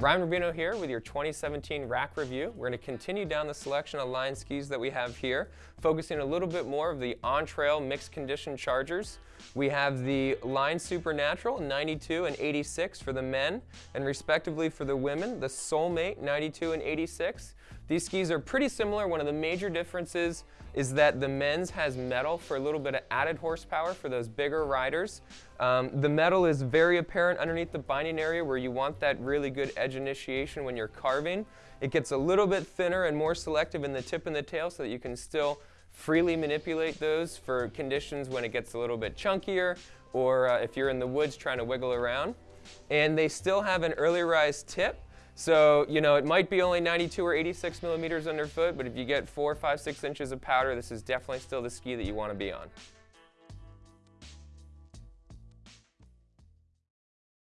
Ryan Rubino here with your 2017 rack review. We're going to continue down the selection of line skis that we have here, focusing a little bit more of the on-trail mixed condition chargers. We have the Line Supernatural 92 and 86 for the men, and respectively for the women, the Soulmate 92 and 86. These skis are pretty similar. One of the major differences is that the men's has metal for a little bit of added horsepower for those bigger riders. Um, the metal is very apparent underneath the binding area where you want that really good edge initiation when you're carving. It gets a little bit thinner and more selective in the tip and the tail so that you can still freely manipulate those for conditions when it gets a little bit chunkier or uh, if you're in the woods trying to wiggle around. And they still have an early rise tip so, you know, it might be only 92 or 86 millimeters underfoot, but if you get four, five, six inches of powder, this is definitely still the ski that you want to be on.